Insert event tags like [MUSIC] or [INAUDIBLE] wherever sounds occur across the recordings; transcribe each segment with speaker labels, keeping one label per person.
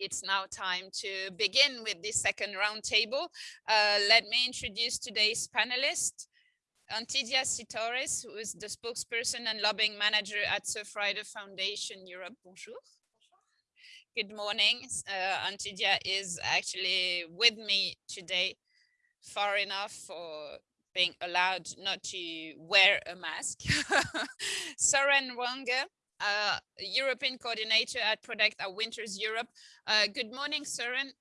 Speaker 1: it's now time to begin with the second roundtable. Uh, let me introduce today's panelists. Antidia Citores, who is the spokesperson and lobbying manager at Surfrider Foundation Europe. Bonjour. Good morning. Uh, Antidia is actually with me today, far enough for being allowed not to wear a mask. [LAUGHS] Soren Wange, uh, European coordinator at Protect Our Winters Europe. Uh, good morning, Soren.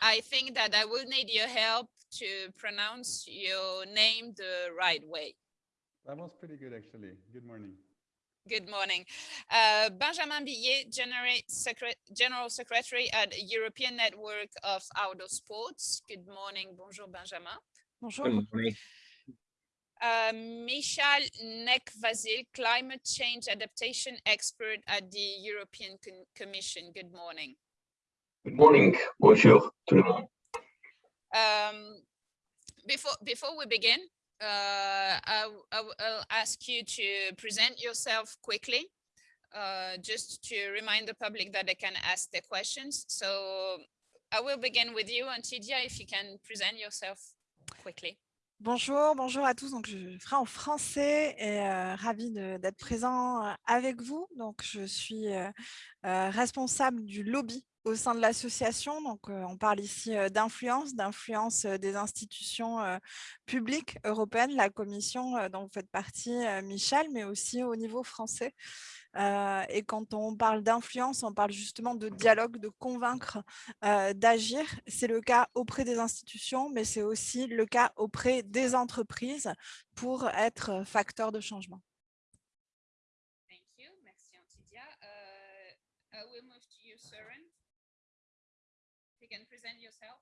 Speaker 1: I think that I will need your help to pronounce your name the right way.
Speaker 2: That was pretty good, actually. Good morning.
Speaker 1: Good morning. Uh, Benjamin Billet, General, Secret General Secretary at European Network of Outdoor Sports. Good morning. Bonjour, Benjamin.
Speaker 3: Bonjour. Good morning.
Speaker 1: Uh, Michal Nekvazil, climate change adaptation expert at the European Con Commission. Good morning.
Speaker 4: Good morning. Bonjour to le monde.
Speaker 1: Um, before, before we begin, uh, I, I, will ask you to present yourself quickly, uh, just to remind the public that they can ask their questions. So I will begin with you, Antidia, if you can present yourself quickly.
Speaker 3: Bonjour, bonjour à tous. Donc, je ferai en français et euh, ravie d'être présent euh, avec vous. Donc, je suis euh, responsable du lobby au sein de l'association. Donc, on parle ici d'influence, d'influence des institutions publiques européennes, la commission dont vous faites partie, Michel, mais aussi au niveau français. et quand on parle d'influence, on parle justement de dialogue, de convaincre, d'agir. C'est le cas auprès des institutions, mais c'est aussi le cas auprès des entreprises pour être facteur de changement.
Speaker 1: Present yourself.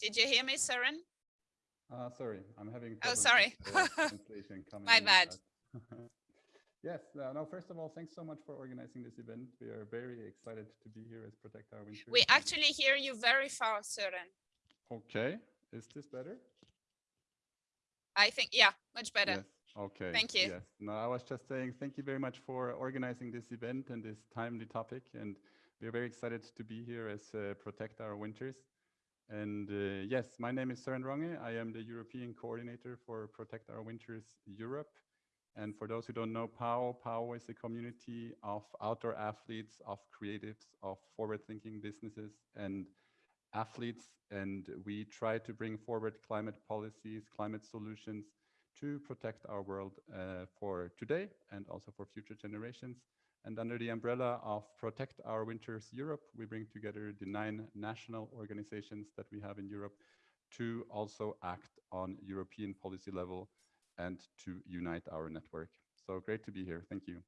Speaker 1: Did you hear me, Søren?
Speaker 2: Uh, sorry, I'm having.
Speaker 1: Oh, sorry. [LAUGHS] My bad. [LAUGHS]
Speaker 2: yes, uh, no, first of all, thanks so much for organizing this event. We are very excited to be here as Protect Our Winter.
Speaker 1: We actually hear you very far, Søren.
Speaker 2: Okay, is this better?
Speaker 1: I think, yeah, much better.
Speaker 2: Yes. Okay.
Speaker 1: Thank you.
Speaker 2: Yes. No, I was just saying thank you very much for organizing this event and this timely topic. And we're very excited to be here as uh, Protect Our Winters. And uh, yes, my name is Søren Ronge. I am the European coordinator for Protect Our Winters Europe. And for those who don't know POW, POW is a community of outdoor athletes, of creatives, of forward-thinking businesses and athletes. And we try to bring forward climate policies, climate solutions, to protect our world uh, for today and also for future generations. And under the umbrella of Protect Our Winters Europe, we bring together the nine national organizations that we have in Europe to also act on European policy level and to unite our network. So great to be here. Thank you.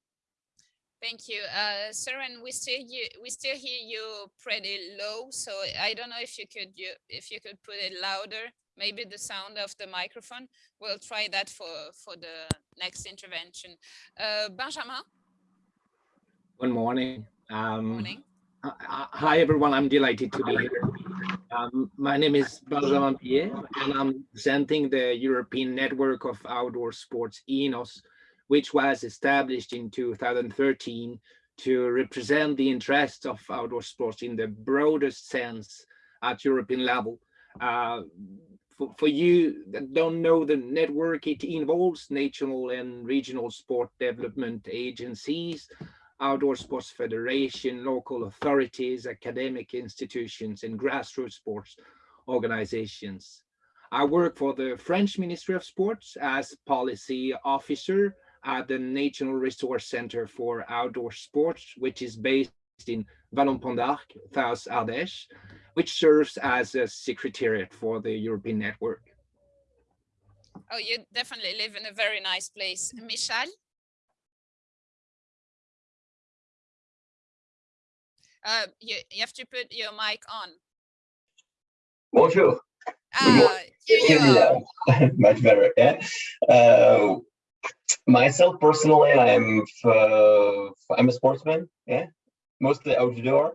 Speaker 1: Thank you. Uh, Søren, we still you, we still hear you pretty low, so I don't know if you could you if you could put it louder maybe the sound of the microphone. We'll try that for, for the next intervention. Uh, Benjamin?
Speaker 5: Good morning. Um,
Speaker 1: morning.
Speaker 5: Hi, everyone. I'm delighted to be here. Um, my name is Benjamin Pierre, and I'm presenting the European Network of Outdoor Sports ENOS, which was established in 2013 to represent the interests of outdoor sports in the broadest sense at European level. Uh, for, for you that don't know the network, it involves national and regional sport development agencies, outdoor sports federation, local authorities, academic institutions, and grassroots sports organizations. I work for the French Ministry of Sports as policy officer at the National Resource Center for Outdoor Sports, which is based in Vallon-Pont d'Arc, South Ardèche, which serves as a secretariat for the European network.
Speaker 1: Oh, you definitely live in a very nice place. Michal? Uh, you, you have to put your mic on.
Speaker 4: Bonjour.
Speaker 1: Ah,
Speaker 4: yeah, [LAUGHS] much better. Yeah. Uh, myself personally, I'm uh, I'm a sportsman. Yeah, mostly outdoor.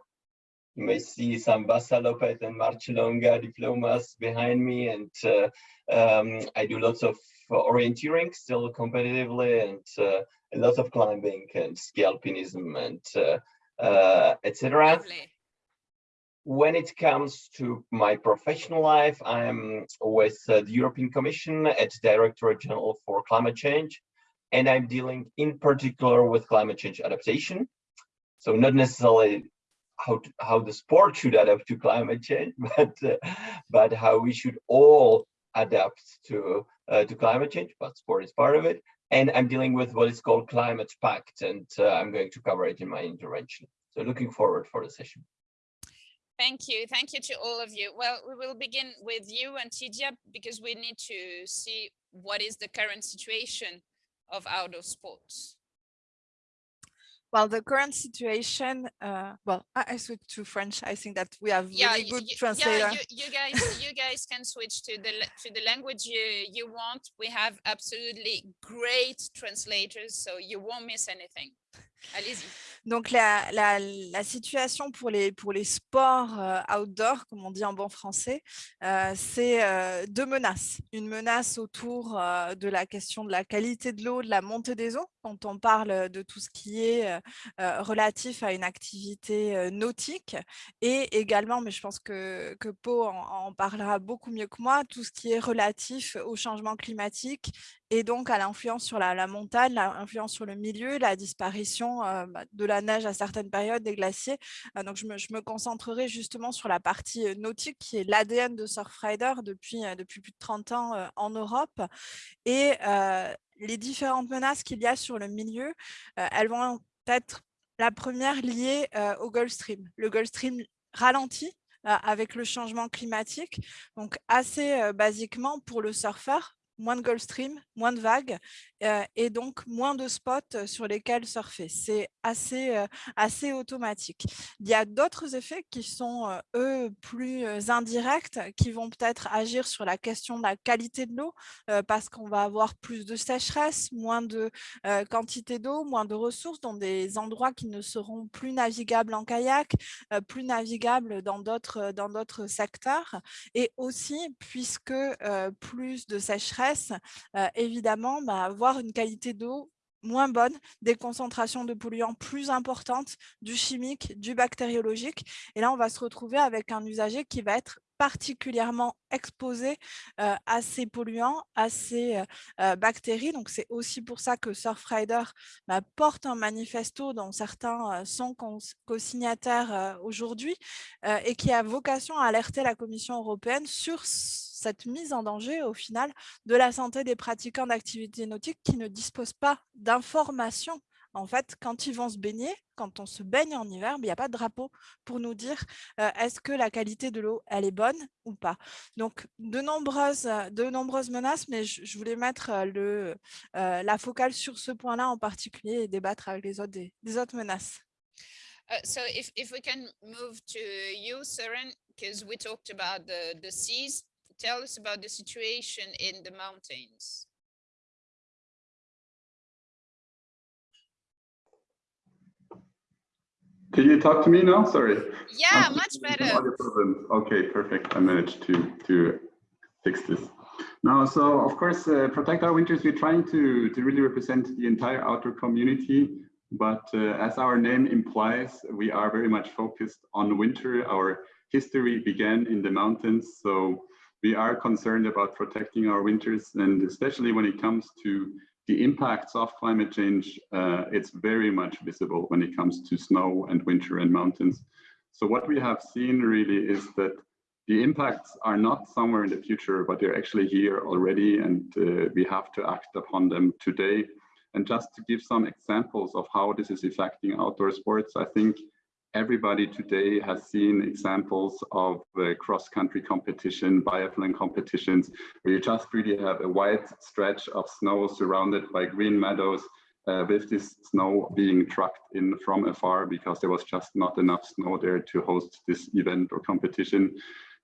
Speaker 4: You may see some Vasaloppet and Marcialonga diplomas behind me, and uh, um, I do lots of orienteering still competitively and uh, a lot of climbing and ski alpinism and uh, uh, etc. When it comes to my professional life, I'm with uh, the European Commission at Directorate General for Climate Change, and I'm dealing in particular with climate change adaptation. So not necessarily how to, how the sport should adapt to climate change, [LAUGHS] but uh, but how we should all adapt to uh, to climate change. But sport is part of it, and I'm dealing with what is called climate pact, and uh, I'm going to cover it in my intervention. So looking forward for the session.
Speaker 1: Thank you. Thank you to all of you. Well, we will begin with you Antidia because we need to see what is the current situation of outdoor sports.
Speaker 3: Well, the current situation, uh, well, I, I switch to French. I think that we have really good
Speaker 1: y-
Speaker 3: translator.
Speaker 1: Yeah, you, you guys, you guys can switch to the to the language you you want. We have absolutely great translators, so you won't miss anything. Allez-y.
Speaker 3: Donc la, situation pour les, sports euh, outdoor, comme on dit en bon français, euh, c'est euh, deux menaces. Une menace autour euh, de la question de la qualité de l'eau, de la montée des eaux, quand on parle de tout ce qui est relatif à une activité nautique, et également, mais je pense que, que Pau en parlera beaucoup mieux que moi, tout ce qui est relatif au changement climatique et donc à l'influence sur la, montagne, l'influence sur le milieu, la disparition euh, bah, de la neige à certaines périodes, des glaciers. Euh, donc je me, concentrerai justement sur la partie euh, nautique qui est l'ADN de Surfrider depuis, depuis plus de 30 ans en Europe. Et les différentes menaces qu'il y a sur le milieu, elles vont être la première liée au Gulf Stream. Le Gulf Stream ralentit avec le changement climatique. Donc assez basiquement pour le surfeur, moins de Gulf Stream, moins de vagues et donc moins de spots sur lesquels surfer. C'est assez, assez automatique. Il y a d'autres effets qui sont, eux, plus indirects, qui vont peut-être agir sur la question de la qualité de l'eau, parce qu'on va avoir plus de sécheresse, moins de quantité d'eau, moins de ressources dans des endroits qui ne seront plus navigables en kayak, plus navigables dans d'autres secteurs. Et aussi, puisque plus de sécheresse, évidemment, bah, avoir une qualité d'eau moins bonne, des concentrations de polluants plus importantes, du chimique, du bactériologique. Et là, on va se retrouver avec un usager qui va être particulièrement exposé euh, à ces polluants, à ces euh, bactéries. Donc, c'est aussi pour ça que Surfrider bah, porte un manifesto dont certains euh, sont co-signataires aujourd'hui et qui a vocation à alerter la Commission européenne sur cette mise en danger au final de la santé des pratiquants d'activités nautiques qui ne disposent pas d'informations en fait, quand ils vont se baigner, quand on se baigne en hiver, il n'y a pas de drapeau pour nous dire euh, est-ce que la qualité de l'eau, elle est bonne ou pas. Donc, de nombreuses, de nombreuses menaces, mais je, voulais mettre le, euh, la focale sur ce point-là en particulier et débattre avec les autres, des autres menaces.
Speaker 1: Uh, so if, if we can move to you, Søren, because we talked about the, the seas, tell us about the situation in the mountains.
Speaker 2: Can you talk to me now? Sorry.
Speaker 1: Yeah, much better.
Speaker 2: Okay, perfect. I managed to to fix this. Now, so of course, uh, protect our winters. We're trying to to really represent the entire outdoor community. But uh, as our name implies, we are very much focused on winter. Our history began in the mountains, so we are concerned about protecting our winters, and especially when it comes to the impacts of climate change, uh, it's very much visible when it comes to snow and winter and mountains. So what we have seen really is that the impacts are not somewhere in the future, but they're actually here already, and uh, we have to act upon them today. And just to give some examples of how this is affecting outdoor sports, I think everybody today has seen examples of uh, cross-country competition, biathlon competitions, where you just really have a wide stretch of snow surrounded by green meadows, uh, with this snow being trucked in from afar because there was just not enough snow there to host this event or competition.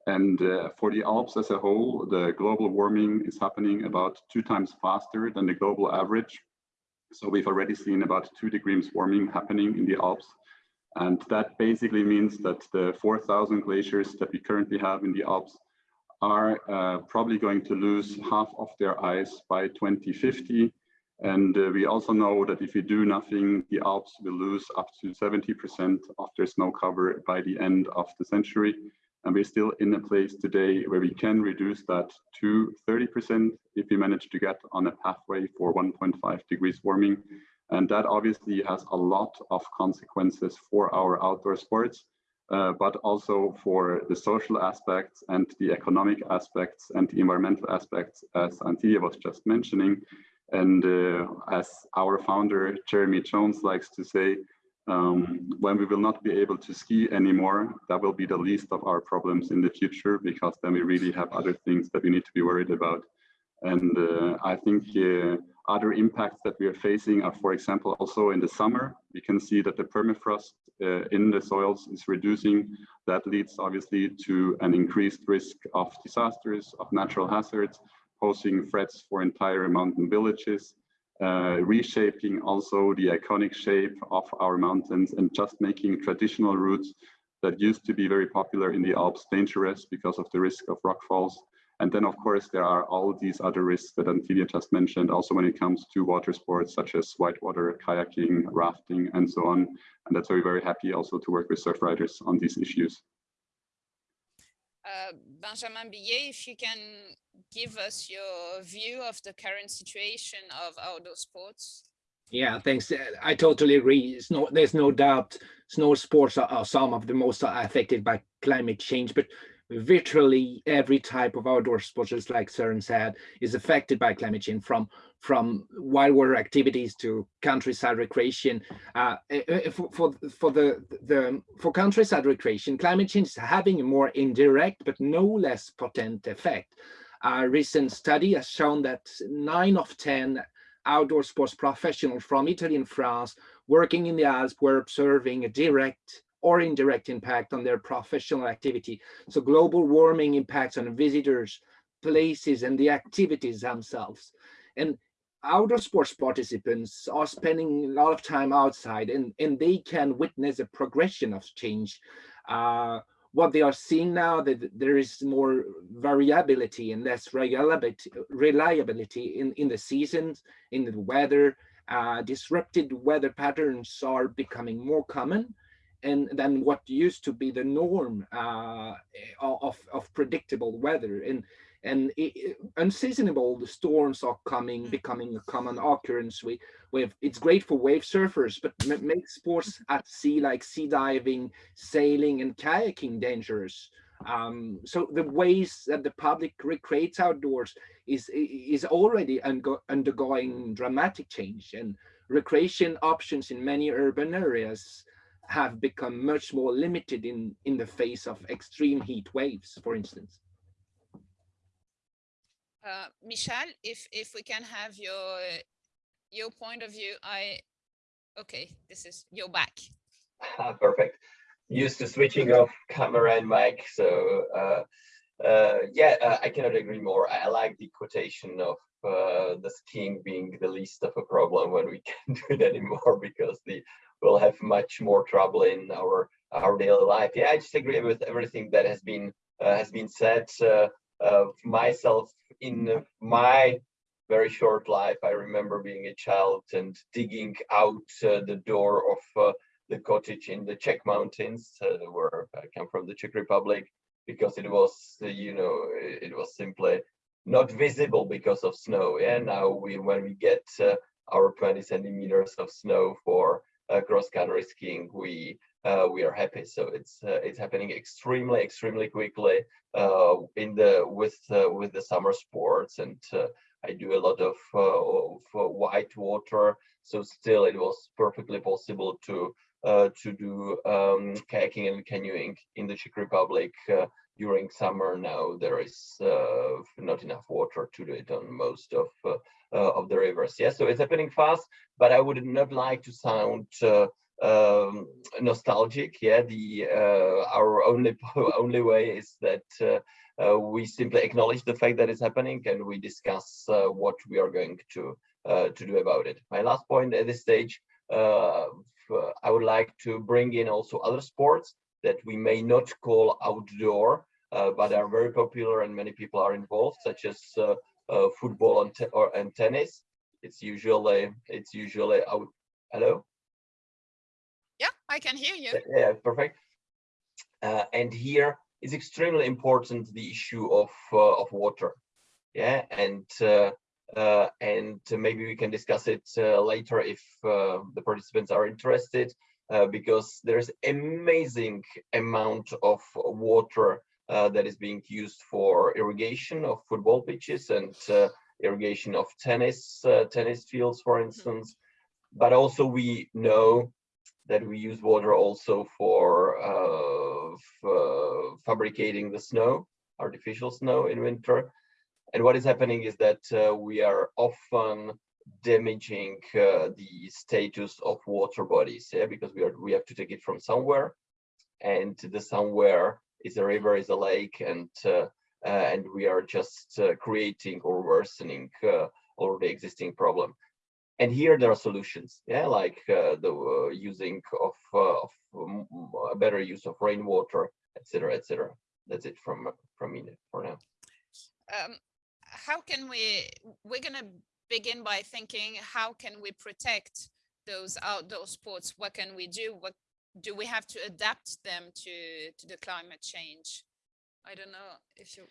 Speaker 2: And uh, for the Alps as a whole, the global warming is happening about two times faster than the global average. So we've already seen about two degrees warming happening in the Alps. And that basically means that the 4,000 glaciers that we currently have in the Alps are uh, probably going to lose half of their ice by 2050. And uh, we also know that if we do nothing, the Alps will lose up to 70% of their snow cover by the end of the century. And we're still in a place today where we can reduce that to 30% if we manage to get on a pathway for 1.5 degrees warming. And that obviously has a lot of consequences for our outdoor sports, uh, but also for the social aspects and the economic aspects and the environmental aspects, as Antia was just mentioning. And uh, as our founder, Jeremy Jones, likes to say, um, when we will not be able to ski anymore, that will be the least of our problems in the future, because then we really have other things that we need to be worried about. And uh, I think uh, other impacts that we are facing are, for example, also in the summer, we can see that the permafrost uh, in the soils is reducing. That leads obviously to an increased risk of disasters, of natural hazards, posing threats for entire mountain villages uh, reshaping also the iconic shape of our mountains and just making traditional routes that used to be very popular in the Alps dangerous because of the risk of rockfalls. And then, of course, there are all these other risks that Antilia just mentioned, also when it comes to water sports such as whitewater, kayaking, rafting, and so on. And that's why we're very happy also to work with surf riders on these issues.
Speaker 1: Uh, Benjamin Billet, if you can give us your view of the current situation of outdoor sports.
Speaker 5: Yeah, thanks. Uh, I totally agree. No, there's no doubt snow sports are, are, some of the most affected by climate change, but virtually every type of outdoor sports, just like Søren said, is affected by climate change from from wildwater activities to countryside recreation. Uh, eh, eh, for, for, for the, the for countryside recreation, climate change is having a more indirect but no less potent effect. A recent study has shown that nine of 10 outdoor sports professionals from Italy and France working in the Alps were observing a direct or indirect impact on their professional activity. So global warming impacts on visitors, places, and the activities themselves. And outdoor sports participants are spending a lot of time outside and, and they can witness a progression of change. Uh, what they are seeing now that there is more variability and less reliability, in, in the seasons, in the weather. Uh, disrupted weather patterns are becoming more common and than what used to be the norm uh, of, of predictable weather. And and it, unseasonable the storms are coming, mm. becoming a common occurrence. We, we have, it's great for wave surfers, but makes sports [LAUGHS] at sea like sea diving, sailing, and kayaking dangerous. Um, so the ways that the public recreates outdoors is is already undergoing dramatic change, and recreation options in many urban areas have become much more limited in in the face of extreme heat waves, for instance.
Speaker 1: Uh, Michal, if if we can have your your point of view, I okay, this is your back.
Speaker 4: Ah, perfect. Used to switching off camera and mic, so uh, uh, yeah, uh, I cannot agree more. I like the quotation of uh, the skiing being the least of a problem when we [LAUGHS] can't do it anymore because the we'll have much more trouble in our our daily life. Yeah, I just agree with everything that has been uh, has been said. Uh, of myself in my very short life. I remember being a child and digging out uh, the door of uh, the cottage in the Czech mountains, uh, where I come from the Czech Republic, because it was, uh, you know, it was simply not visible because of snow. And now we, when we get uh, our 20 centimeters of snow for uh, cross-country skiing, we uh, we are happy. So it's uh, it's happening extremely extremely quickly uh, in the with uh, with the summer sports, and uh, I do a lot of, uh, of white water. So still, it was perfectly possible to to do um, kayaking and canoeing in the Czech Republic during summer. Now there is not enough water to do it on most of of the rivers. Yeah, so it's happening fast, but I would not like to sound um, nostalgic. Yeah, the uh, our only [LAUGHS] only way is that uh, uh, we simply acknowledge the fact that it's happening and we discuss uh, what we are going to uh, to do about it. My last point at this stage, uh, I would like to bring in also other sports that we may not call outdoor, uh, but are very popular and many people are involved, such as uh, uh, football and, or, and tennis. It's usually it's usually out. Hello.
Speaker 1: Yeah, I can hear you.
Speaker 4: Yeah, perfect. Uh, and here is extremely important the issue of uh, of water. Yeah, and uh, uh and maybe we can discuss it uh, later if uh, the participants are interested, because there's amazing amount of water that is being used for irrigation of football pitches and irrigation of tennis tennis fields, for
Speaker 1: Mm-hmm.
Speaker 4: instance. But also we know that we use water also for, uh, uh, fabricating the snow, artificial snow in winter. And what is happening is that uh, we are often damaging uh, the status of water bodies, yeah, because we are we have to take it from somewhere, and the somewhere is a river, is a lake, and uh, uh, and we are just creating or worsening already existing problem. And here there are solutions yeah like uh, the uh, using of, uh, of um, a better use of rainwater etc etc that's it from from me for now.
Speaker 1: Um, how can we we're gonna begin by thinking how can we protect those outdoor sports? What can we do? What do we have to adapt them to to the climate change? I don't know if you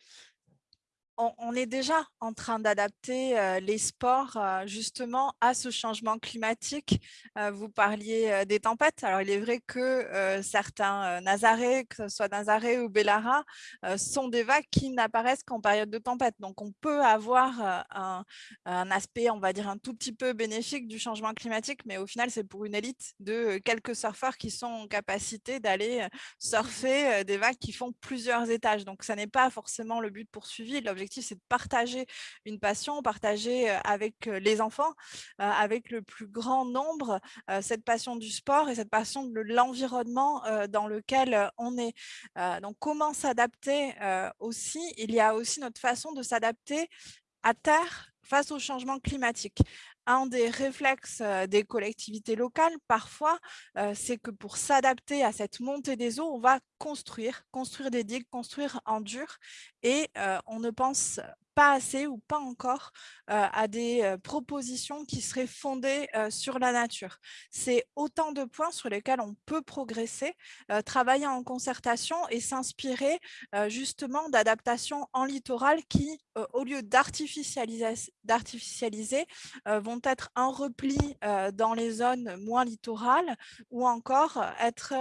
Speaker 3: on, est déjà en train d'adapter euh, les sports euh, justement à ce changement climatique. Euh, vous parliez des tempêtes. Alors, il est vrai que certains Nazaré, que ce soit Nazaré ou Bellara, sont des vagues qui n'apparaissent qu'en période de tempête. Donc, on peut avoir un, aspect, on va dire, un tout petit peu bénéfique du changement climatique, mais au final, c'est pour une élite de quelques surfeurs qui sont en capacité d'aller surfer des vagues qui font plusieurs étages. Donc, ça n'est pas forcément le but poursuivi. L'objectif c'est de partager une passion, partager avec les enfants, avec le plus grand nombre, cette passion du sport et cette passion de l'environnement dans lequel on est. donc, comment s'adapter aussi? Il y a aussi notre façon de s'adapter à terre face au changement climatique un des réflexes des collectivités locales, parfois, c'est que pour s'adapter à cette montée des eaux, on va construire, construire des digues, construire en dur, et on ne pense pas assez ou pas encore à des propositions qui seraient fondées sur la nature. C'est autant de points sur lesquels on peut progresser, travailler en concertation et s'inspirer justement d'adaptations en littoral qui, au lieu d'artificialiser, vont être un repli dans les zones moins littorales ou encore être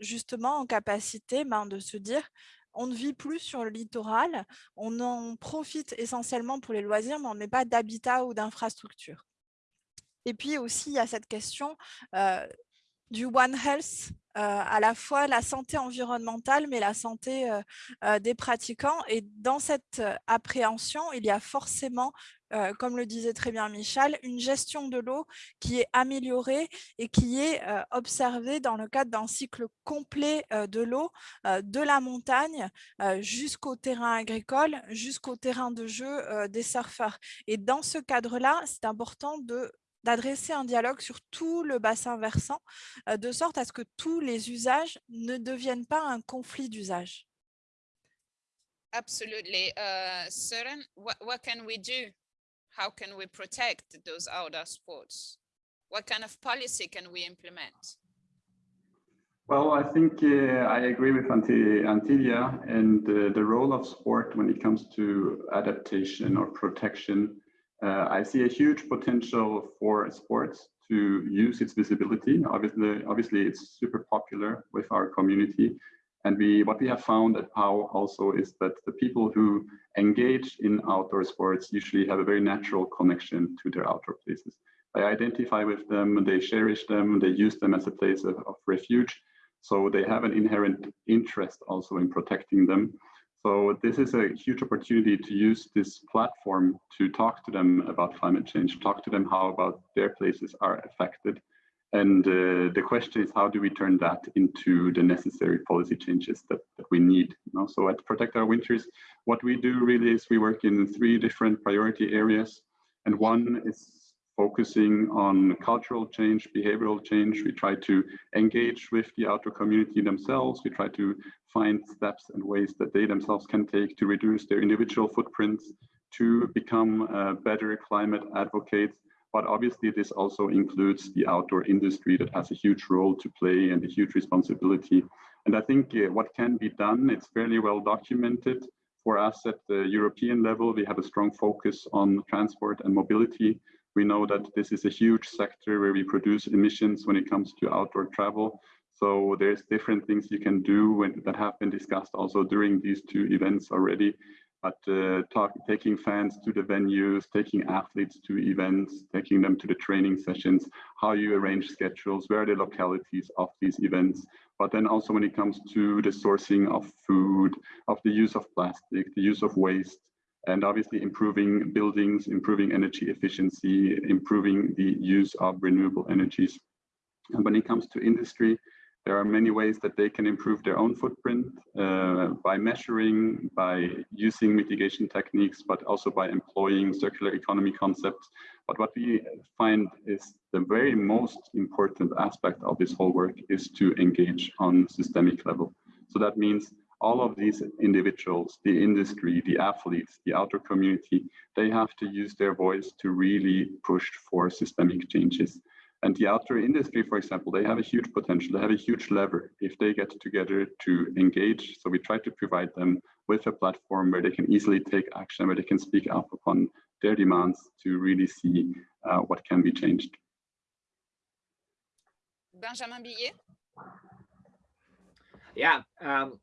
Speaker 3: justement en capacité ben, de se dire on ne vit plus sur le littoral, on en profite essentiellement pour les loisirs, mais on ne met pas d'habitat ou d'infrastructure. Et puis aussi, il y a cette question du One Health, à la fois la santé environnementale, mais la santé des pratiquants. Et dans cette appréhension, il y a forcément comme le disait très bien Michel, une gestion de l'eau qui est améliorée et qui est observée dans le cadre d'un cycle complet de l'eau, de la montagne jusqu'au terrain agricole, jusqu'au terrain de jeu des surfeurs. Et dans ce cadre-là, c'est important de d'adresser un dialogue sur tout le bassin versant, de sorte à ce que tous les usages ne deviennent pas un conflit d'usage.
Speaker 1: Absolutely. Uh, Søren, what, what can we do? How can we protect those outdoor sports? What kind of policy can we implement?
Speaker 2: Well, I think uh, I agree with Antilia and uh, the role of sport when it comes to adaptation or protection uh, I see a huge potential for sports to use its visibility. Obviously, obviously it's super popular with our community. And we, what we have found at POW also is that the people who engage in outdoor sports usually have a very natural connection to their outdoor places. They identify with them, they cherish them, they use them as a place of, of refuge. So they have an inherent interest also in protecting them. So this is a huge opportunity to use this platform to talk to them about climate change, talk to them how about their places are affected. And uh, the question is, how do we turn that into the necessary policy changes that, that we need? You know? So at Protect Our Winters, what we do really is we work in three different priority areas. And one is focusing on cultural change, behavioral change. We try to engage with the outdoor community themselves. We try to find steps and ways that they themselves can take to reduce their individual footprints, to become uh, better climate advocates. But obviously, this also includes the outdoor industry that has a huge role to play and a huge responsibility. And I think uh, what can be done, it's fairly well documented. For us at the European level, we have a strong focus on transport and mobility. We know that this is a huge sector where we produce emissions when it comes to outdoor travel. So there's different things you can do when, that have been discussed also during these two events already. But uh, talk, taking fans to the venues, taking athletes to events, taking them to the training sessions, how you arrange schedules, where are the localities of these events. But then also when it comes to the sourcing of food, of the use of plastic, the use of waste, and obviously improving buildings, improving energy efficiency, improving the use of renewable energies. And when it comes to industry, there are many ways that they can improve their own footprint uh, by measuring, by using mitigation techniques, but also by employing circular economy concepts. But what we find is the very most important aspect of this whole work is to engage on systemic level. So that means all of these individuals, the industry, the athletes, the outdoor community, they have to use their voice to really push for systemic changes. And the outdoor industry, for example, they have a huge potential, they have a huge lever if they get together to engage. So we try to provide them with a platform where they can easily take action, where they can speak up upon their demands to really see uh, what can be changed.
Speaker 1: Benjamin Billet?
Speaker 5: Yeah, um,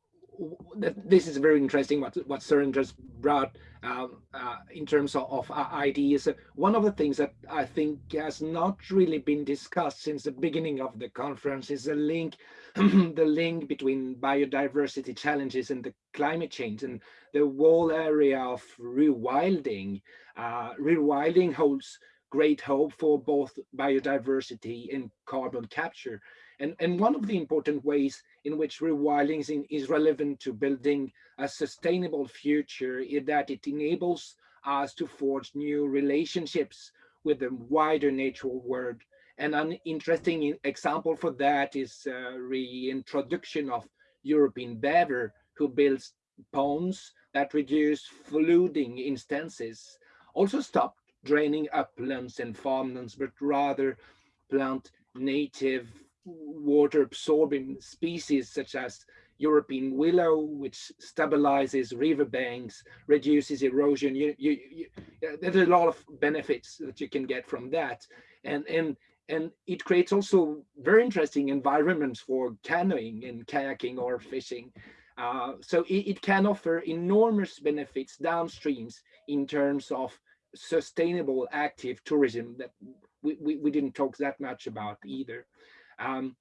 Speaker 5: this is very interesting what what Søren just brought um, uh, in terms of, of uh, ideas. One of the things that I think has not really been discussed since the beginning of the conference is the link, [CLEARS THROAT] the link between biodiversity challenges and the climate change and the whole area of rewilding. Uh, rewilding holds great hope for both biodiversity and carbon capture. And, and one of the important ways in which rewilding is, relevant to building a sustainable future is that it enables us to forge new relationships with the wider natural world. And an interesting example for that is a reintroduction of European beaver, who builds ponds that reduce flooding instances, also stop draining uplands and farmlands, but rather plant native water absorbing species such as European willow, which stabilizes riverbanks, reduces erosion. You, you, you, there's a lot of benefits that you can get from that. And, and, and it creates also very interesting environments for canoeing and kayaking or fishing. Uh, so it, it, can offer enormous benefits downstreams in terms of sustainable active tourism that we, we, we didn't talk that much about either. Um,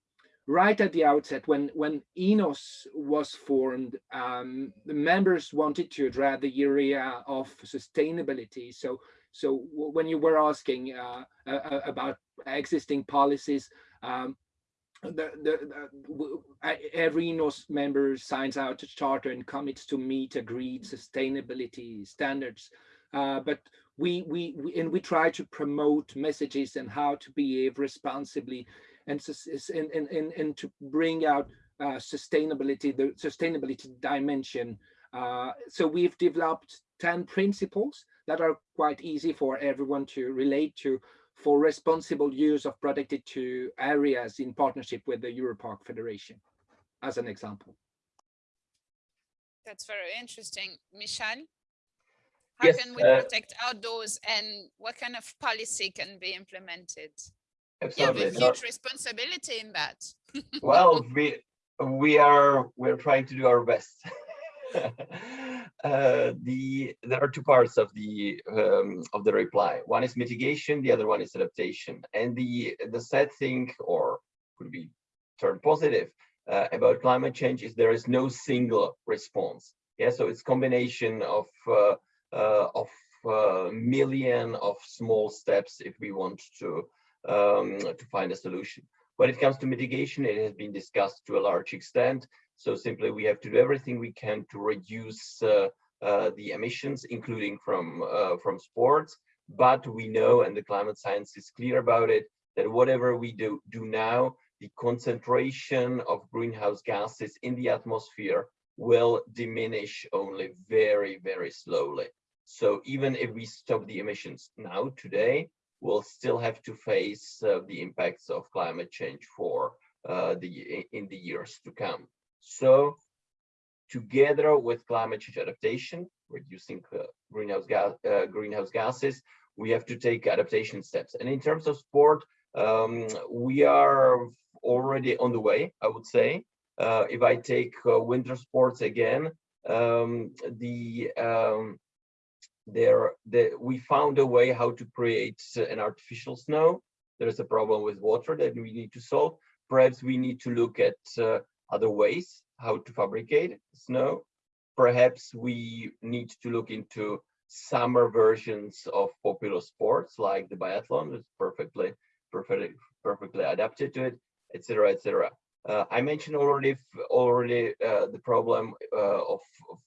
Speaker 5: right at the outset, when, when ENOS was formed, um, the members wanted to address the area of sustainability. So, so when you were asking uh, uh, about existing policies, um, the, the, the, every ENOS member signs out a charter and commits to meet agreed sustainability standards. Uh, but we, we, we, and we try to promote messages and how to behave responsibly and, and, and, and to bring out uh, sustainability, the sustainability dimension. Uh, so we've developed 10 principles that are quite easy for everyone to relate to for responsible use of protected to areas in partnership with the EUROPARC Federation, as an example.
Speaker 1: That's very interesting. Michal, how
Speaker 4: yes,
Speaker 1: can we
Speaker 4: uh,
Speaker 1: protect outdoors and what kind of policy can be implemented?
Speaker 4: Absolutely.
Speaker 1: You have a huge responsibility in that. [LAUGHS]
Speaker 4: well, we we are we're trying to do our best. [LAUGHS] uh, the there are two parts of the um, of the reply. One is mitigation, the other one is adaptation. And the the sad thing, or could be turned positive, uh, about climate change is there is no single response. Yeah, so it's combination of uh, uh of uh, million of small steps if we want to um, to find a solution. When it comes to mitigation, it has been discussed to a large extent. So simply we have to do everything we can to reduce uh, uh, the emissions, including from uh, from sports. but we know, and the climate science is clear about it, that whatever we do, do now, the concentration of greenhouse gases in the atmosphere will diminish only very, very slowly. So even if we stop the emissions now, today, we'll still have to face uh, the impacts of climate change for uh, the in the years to come. So together with climate change adaptation, reducing uh, greenhouse gas greenhouse gases, we have to take adaptation steps. And in terms of sport, um, we are already on the way, I would say. Uh, if I take uh, winter sports again, um, the um, there the, we found a way how to create an artificial snow. There is a problem with water that we need to solve. Perhaps we need to look at uh, other ways how to fabricate snow. Perhaps we need to look into summer versions of popular sports like the biathlon is perfectly perfectly perfectly adapted to it etc etc uh, i mentioned already already uh, the problem uh, of, of,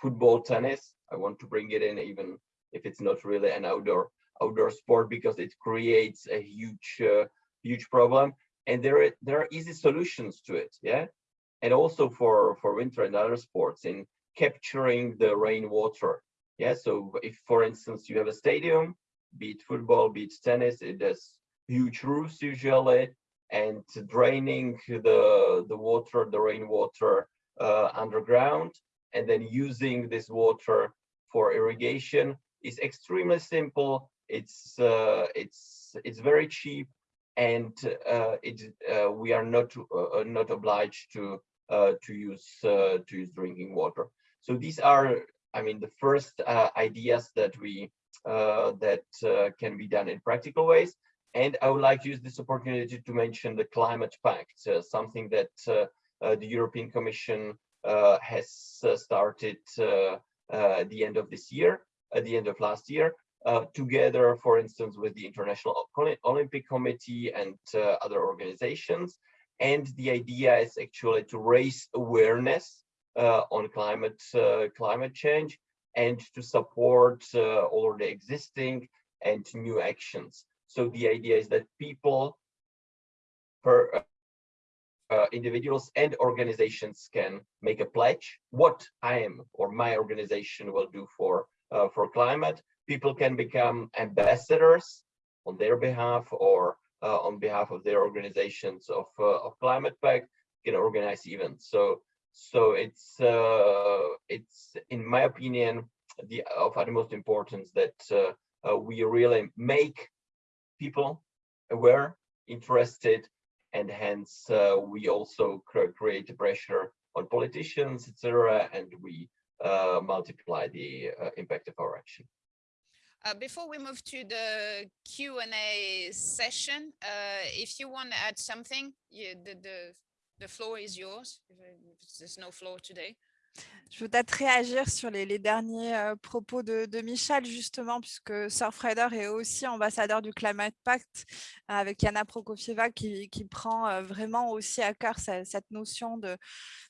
Speaker 4: football tennis i want to bring it in even if it's not really an outdoor outdoor sport because it creates a huge uh, huge problem. And there are there are easy solutions to it yeah? And also for for winter and other sports in capturing the rainwater yeah, so if, for instance, you have a stadium, be it football, be it tennis, it has huge roofs usually, and draining the, the water, the rainwater uh, underground, and then using this water for irrigation is extremely simple. It's uh, it's it's very cheap, and uh, it uh, we are not uh, not obliged to uh, to use to use drinking water. So these are I mean, the first uh, ideas that we uh, that uh, can be done in practical ways. And I would like to use this opportunity to mention the Climate Pact, uh, something that uh, uh, the European Commission has started at the end of this year, at the end of last year, together, for instance, with the International Olympic Committee and other organizations. And the idea is actually to raise awareness uh, on climate uh, climate change and to support uh, already existing and new actions. So the idea is that people, per uh, individuals and organizations can make a pledge what I am or my organization will do for uh, for climate. People can become ambassadors on their behalf or uh, on behalf of their organizations of of climate pact can organize events. So so it's uh, it's in my opinion the of utmost importance that uh, uh, we really make people aware, interested, and hence uh, we also create pressure on politicians, etc., and we uh, multiply the uh, impact of our action.
Speaker 1: Uh, before we move to the Q&A session, uh, if you want to add something, you, the, the The floor is yours. There's no floor today.
Speaker 3: Je veux peut-être réagir sur les, derniers euh, propos de, Michel, justement, puisque Surfrider est aussi ambassadeur du Climate Pact, avec Yana Prokofieva, qui, prend euh, vraiment aussi à cœur cette, notion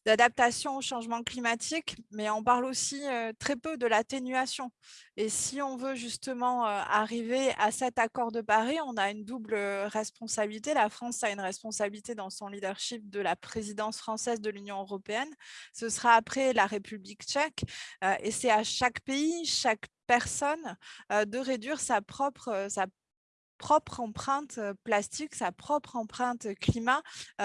Speaker 3: d'adaptation au changement climatique, mais on parle aussi euh, très peu de l'atténuation. Et si on veut justement arriver à cet accord de Paris, on a une double responsabilité. La France a une responsabilité dans son leadership de la présidence française de l'Union européenne. Ce sera après la République tchèque. et c'est à chaque pays, chaque personne de réduire sa propre, sa propre empreinte plastique, sa propre empreinte climat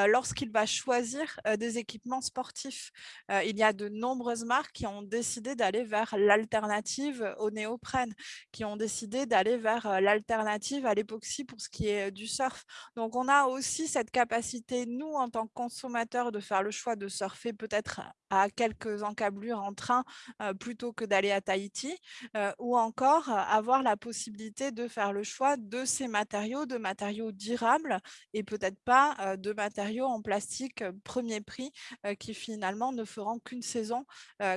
Speaker 3: lorsqu'il va choisir des équipements sportifs. il y a de nombreuses marques qui ont décidé d'aller vers l'alternative au néoprène, qui ont décidé d'aller vers l'alternative à l'époxy pour ce qui est du surf. Donc, on a aussi cette capacité, nous, en tant que consommateurs, de faire le choix de surfer peut-être à quelques encablures en train plutôt que d'aller à Tahiti, ou encore avoir la possibilité de faire le choix de ces matériaux, de matériaux durables et peut-être pas de matériaux en plastique premier prix qui finalement ne feront qu'une saison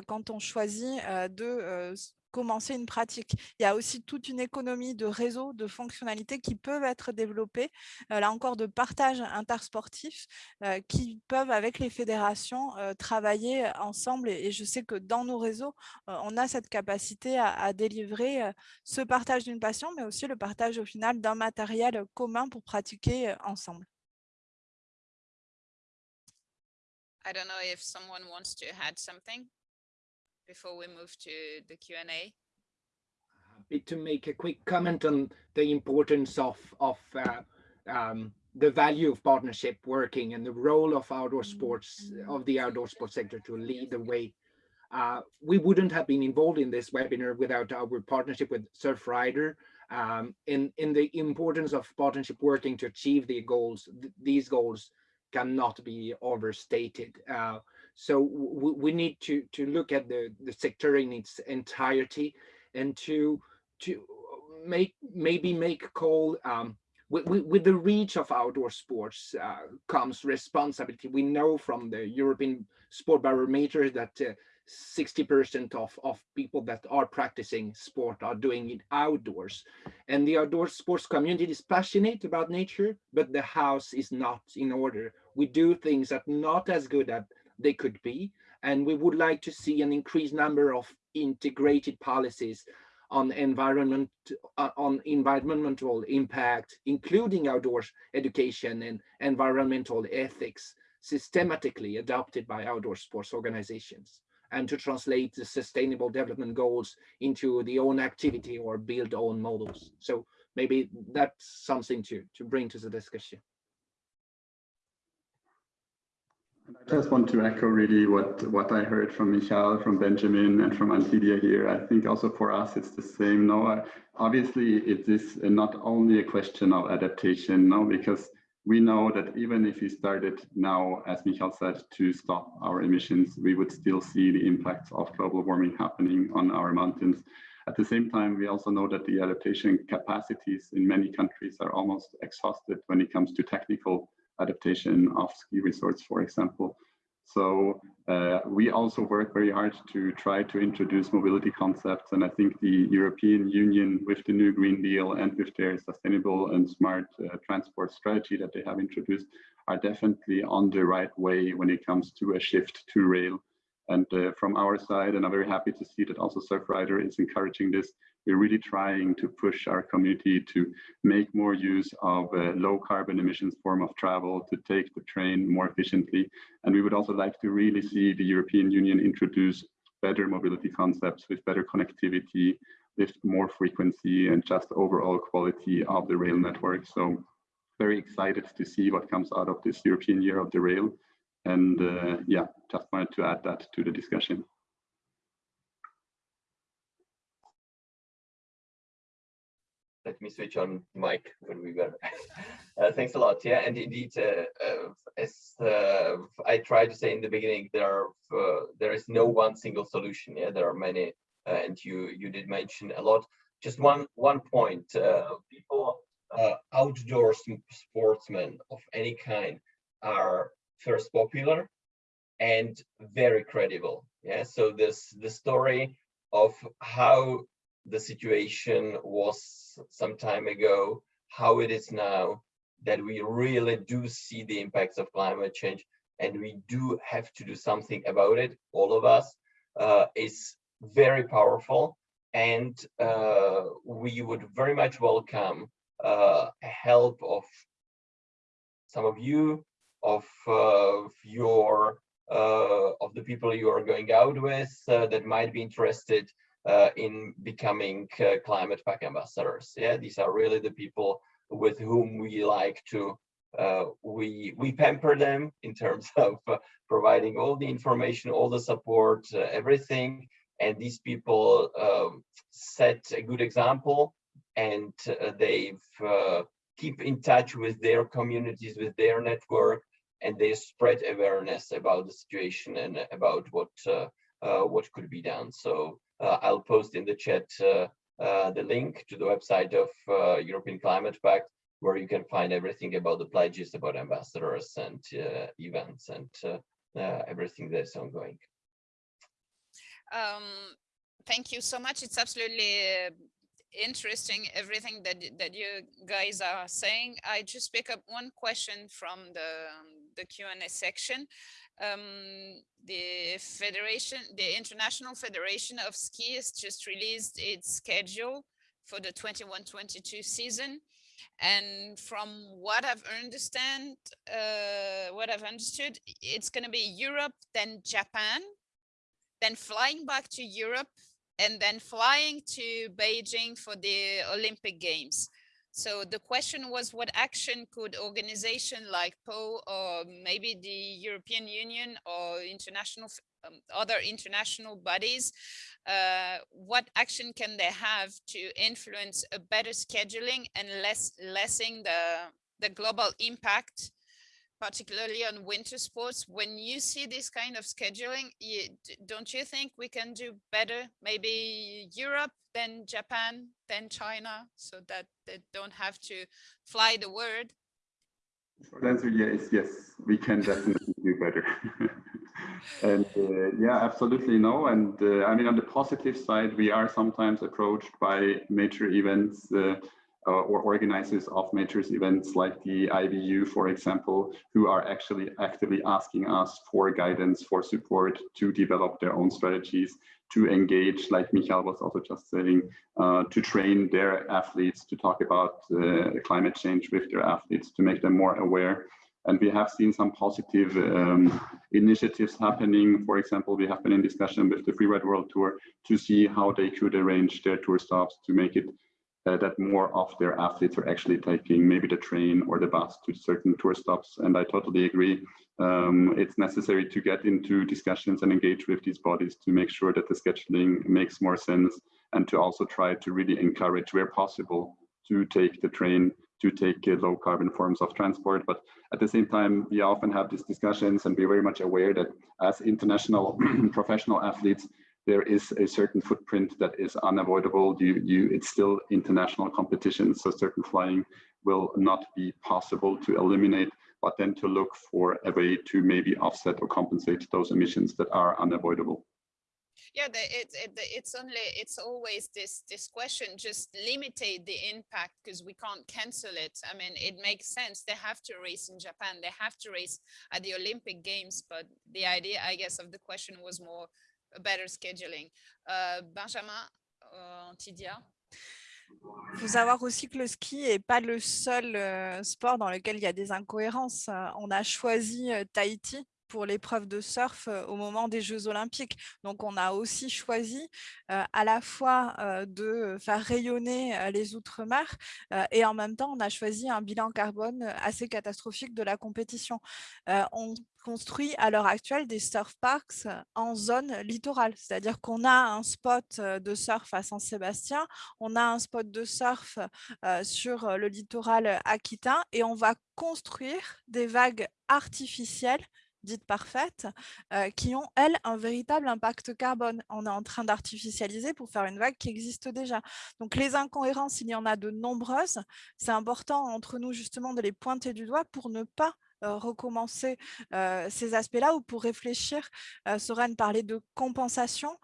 Speaker 3: quand on choisit de commencer une pratique. Il y a aussi toute une économie de réseaux, de fonctionnalités qui peuvent être développées, euh, là encore de partage intersportif, euh, qui peuvent avec les fédérations euh, travailler ensemble. Et, je sais que dans nos réseaux, on a cette capacité à, délivrer ce partage d'une passion, mais aussi le partage au final d'un matériel commun pour pratiquer ensemble.
Speaker 1: I don't know if someone wants to add something before we move to the Q&A.
Speaker 5: Happy to make a quick comment on the importance of of uh, um, the value of partnership working and the role of outdoor sports of the outdoor sports sector to lead the way. Uh, we wouldn't have been involved in this webinar without our partnership with Surfrider um, in in the importance of partnership working to achieve the goals. Th these goals cannot be overstated. Uh, so we need to to look at the the sector in its entirety and to to make maybe make call um, with, with, the reach of outdoor sports uh, comes responsibility. We know from the European Sport Barometer that 60% uh, of, of people that are practicing sport are doing it outdoors. And the outdoor sports community is passionate about nature, but the house is not in order. We do things that not as good as they could be. And we would like to see an increased number of integrated policies on environment uh, on environmental impact, including outdoors education and environmental ethics, systematically adopted by outdoor sports organizations, and to translate the sustainable development goals into the own activity or build own models. So maybe that's something to to bring to the discussion.
Speaker 2: I just want to echo really what, what I heard from Michal, from Benjamin, and from Antidia here. I think also for us, it's the same. No, uh, obviously, it is not only a question of adaptation, no, because we know that even if we started now, as Michal said, to stop our emissions, we would still see the impacts of global warming happening on our mountains. At the same time, we also know that the adaptation capacities in many countries are almost exhausted when it comes to technical adaptation of ski resorts, for example. So uh, we also work very hard to try to introduce mobility concepts. And I think the European Union with the new Green Deal and with their sustainable and smart uh, transport strategy that they have introduced are definitely on the right way when it comes to a shift to rail. And uh, from our side, and I'm very happy to see that also Surfrider is encouraging this, we're really trying to push our community to make more use of a low carbon emissions form of travel, to take the train more efficiently. And we would also like to really see the European Union introduce better mobility concepts with better connectivity, with more frequency and just overall quality of the rail network. So very excited to see what comes out of this European Year of the Rail. And uh, yeah, just wanted to add that to the discussion.
Speaker 4: let me switch on mic when we were. [LAUGHS] uh, thanks a lot. Yeah, and indeed, uh, uh, as uh, I tried to say in the beginning, there are uh, there is no one single solution. Yeah, there are many, and you you did mention a lot. Just one one point. people, outdoor sportsmen of any kind, are first popular and very credible. Yeah, so this the story of how the situation was some time ago, how it is now, that we really do see the impacts of climate change and we do have to do something about it, all of us, uh, is very powerful. And uh, we would very much welcome uh, help of some of you, of uh, your, uh, of the people you are going out with uh, that might be interested in becoming climate pact ambassadors. Yeah, these are really the people with whom we like to uh, we we pamper them in terms [LAUGHS] of uh, providing all the information, all the support, uh, everything. And these people um, set a good example, and they've keep in touch with their communities, with their network, and they spread awareness about the situation and about what what could be done. So uh, I'll post in the chat uh, uh, the link to the website of European Climate Pact, where you can find everything about the pledges, about ambassadors and events and everything that's ongoing.
Speaker 1: Um, thank you so much. It's absolutely uh, interesting everything that that you guys are saying. I just pick up one question from the um, the Q and A section. Um, the federation, the International Federation of Ski has just released its schedule for the 21-22 season. And from what I've understand, uh, what I've understood, it's going to be Europe, then Japan, then flying back to Europe, and then flying to Beijing for the Olympic Games. So the question was what action could organization like POW or maybe the European Union or international um, other international bodies, uh, what action can they have to influence a better scheduling and less lessen the, the global impact particularly on winter sports when you see this kind of scheduling you, don't you think we can do better maybe europe then japan then china so that they don't have to fly the word
Speaker 2: short answer yes yes we can definitely do better. [LAUGHS] And uh, yeah absolutely no and uh, i mean on the positive side we are sometimes approached by major events uh, or organizers of major events like the IBU, for example, who are actually actively asking us for guidance, for support to develop their own strategies, to engage, like Michael was also just saying, uh, to train their athletes, to talk about uh, climate change with their athletes, to make them more aware. And we have seen some positive um, initiatives happening. For example, we have been in discussion with the Free Freeride World Tour to see how they could arrange their tour stops to make it uh, that more of their athletes are actually taking maybe the train or the bus to certain tour stops. And I totally agree. Um, it's necessary to get into discussions and engage with these bodies to make sure that the scheduling makes more sense and to also try to really encourage where possible to take the train to take uh, low carbon forms of transport. But at the same time, we often have these discussions and we're very much aware that as international [CLEARS THROAT] professional athletes, there is a certain footprint that is unavoidable. You, you, it's still international competition, so certain flying will not be possible to eliminate, but then to look for a way to maybe offset or compensate those emissions that are unavoidable.
Speaker 1: Yeah, the, it, it, it's only it's always this this question. Just limitate the impact because we can't cancel it. I mean, it makes sense. They have to race in Japan. They have to race at the Olympic Games. But the idea, I guess, of the question was more better scheduling. Euh, Benjamin, euh, Antidia.
Speaker 3: Il faut savoir aussi que le ski n'est pas le seul euh, sport dans lequel il y a des incohérences. on a choisi Tahiti pour l'épreuve de surf au moment des Jeux Olympiques. Donc, on a aussi choisi à la fois de faire rayonner les Outre-mer et en même temps, on a choisi un bilan carbone assez catastrophique de la compétition. on construit à l'heure actuelle des surf parks en zone littorale, c'est-à-dire qu'on a un spot de surf à Saint-Sébastien, on a un spot de surf sur le littoral aquitain et on va construire des vagues artificielles dites parfaites, euh, qui ont, elles, un véritable impact carbone. On est en train d'artificialiser pour faire une vague qui existe déjà. Donc, les incohérences, il y en a de nombreuses. C'est important entre nous, justement, de les pointer du doigt pour ne pas recommencer euh, ces aspects-là ou pour réfléchir, euh, Soren parlait de compensation,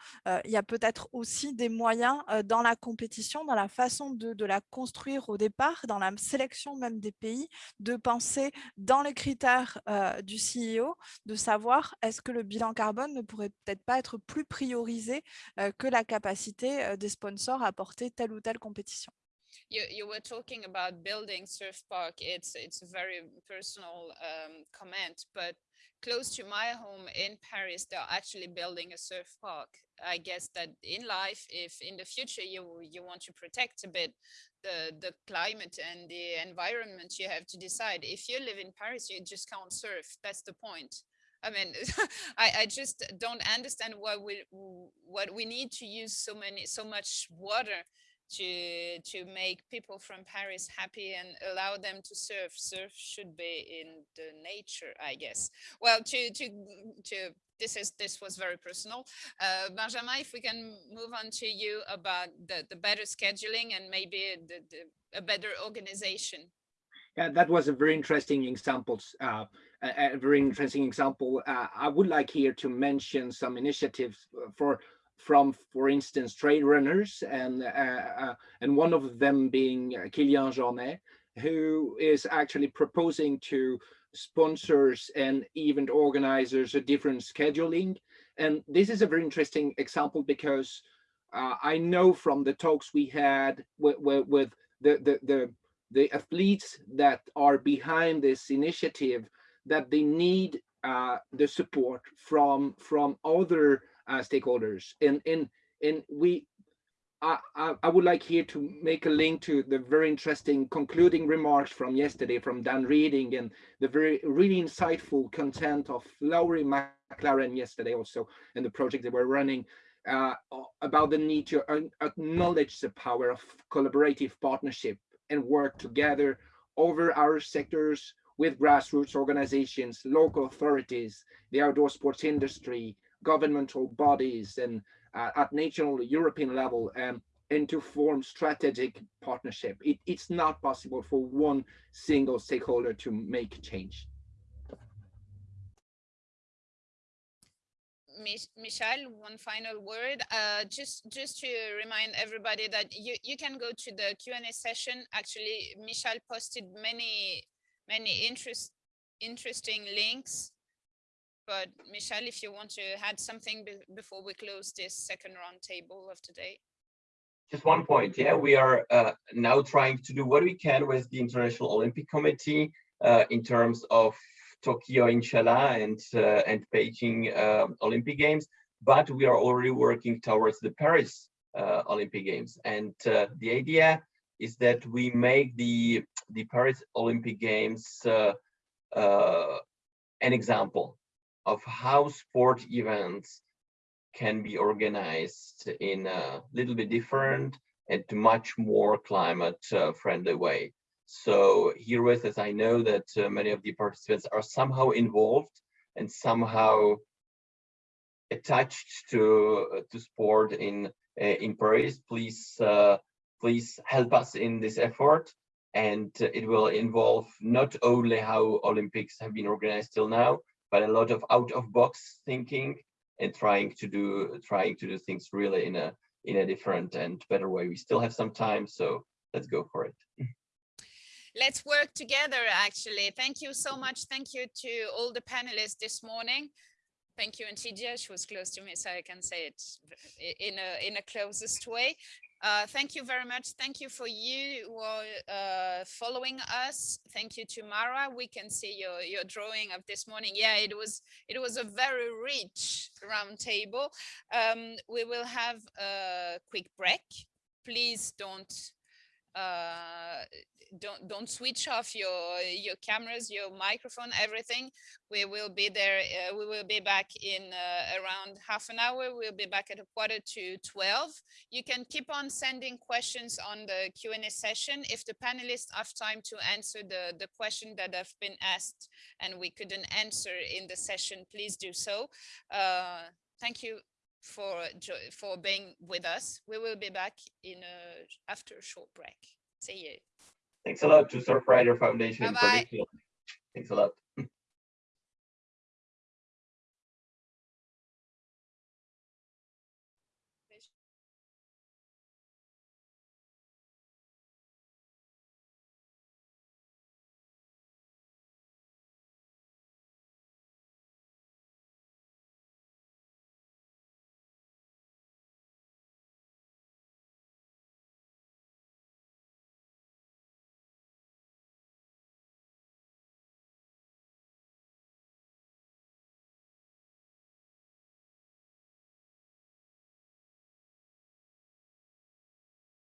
Speaker 3: il y a peut-être aussi des moyens dans la compétition, dans la façon de, de, la construire au départ, dans la sélection même des pays, de penser dans les critères du CEO, de savoir est-ce que le bilan carbone ne pourrait peut-être pas être plus priorisé que la capacité des sponsors à porter telle ou telle compétition.
Speaker 1: You, you were talking about building surf park. It's it's a very personal um, comment, but close to my home in Paris, they're actually building a surf park. I guess that in life, if in the future you you want to protect a bit the the climate and the environment, you have to decide. If you live in Paris, you just can't surf. That's the point. I mean, [LAUGHS] I, I just don't understand why we what we need to use so many so much water to to make people from Paris happy and allow them to surf. Surf should be in the nature, I guess. Well, to to to this is this was very personal. Uh, Benjamin, if we can move on to you about the the better scheduling and maybe the, the a better organization.
Speaker 5: Yeah, that was a very interesting example. Uh, a, a, very interesting example. Uh, I would like here to mention some initiatives for from, for instance, trail runners, and uh, and one of them being Kilian Jornet, who is actually proposing to sponsors and event organizers a different scheduling. And this is a very interesting example because uh, I know from the talks we had with, with, with the, the, the, the, athletes that are behind this initiative that they need uh, the support from from other uh, stakeholders. And, and, and we I, I, would like here to make a link to the very interesting concluding remarks from yesterday from Dan Reading and the very really insightful content of Laurie McLaren yesterday also and the project that we're running uh, about the need to acknowledge the power of collaborative partnership and work together over our sectors with grassroots organizations, local authorities, the outdoor sports industry, governmental bodies, and uh, at national European level um, and to form strategic partnership. It, it's not possible for one single stakeholder to make change.
Speaker 1: Michel, one final word. Uh, just just to remind everybody that you, you can go to the Q&A session. Actually, Michel posted many, many interest, interesting links but Michelle, if you want to add something be before we close this second roundtable of today.
Speaker 4: Just one point, yeah, we are uh, now trying to do what we can with the International Olympic Committee uh, in terms of Tokyo, inshallah, and uh, and Beijing uh, Olympic Games, but we are already working towards the Paris uh, Olympic Games, and uh, the idea is that we make the the Paris Olympic Games an example of how sport events can be organized in a little bit different and much more climate uh, friendly way. So here with us, I know that uh, many of the participants are somehow involved and somehow attached to uh, to sport in in Paris, please please help us in this effort. And it will involve not only how Olympics have been organized till now, but a lot of out of box thinking and trying to do trying to do things really in a in a different and better way. We still have some time, so let's go for it.
Speaker 1: Let's work together, actually. Thank you so much. Thank you to all the panelists this morning. Thank you, Antidia. She was close to me, so I can say it in a in a closest way. Uh, thank you very much. Thank you for you who are uh, following us. Thank you to Mara. We can see your, your drawing of this morning. Yeah, it was it was a very rich roundtable. Um, we will have a quick break. Please don't uh, don't don't switch off your your cameras your microphone everything. We will be there uh, we will be back in uh, around half an hour. We'll be back at a quarter to 12 you can keep on sending questions on the Q&A session. If the panelists have time to answer the the question that have been asked and we couldn't answer in the session please do so. Uh, thank you for for being with us we will be back in a after a short break see you
Speaker 4: Thanks a lot to Surfrider Foundation
Speaker 1: Bye -bye.
Speaker 4: for this. Thanks a lot.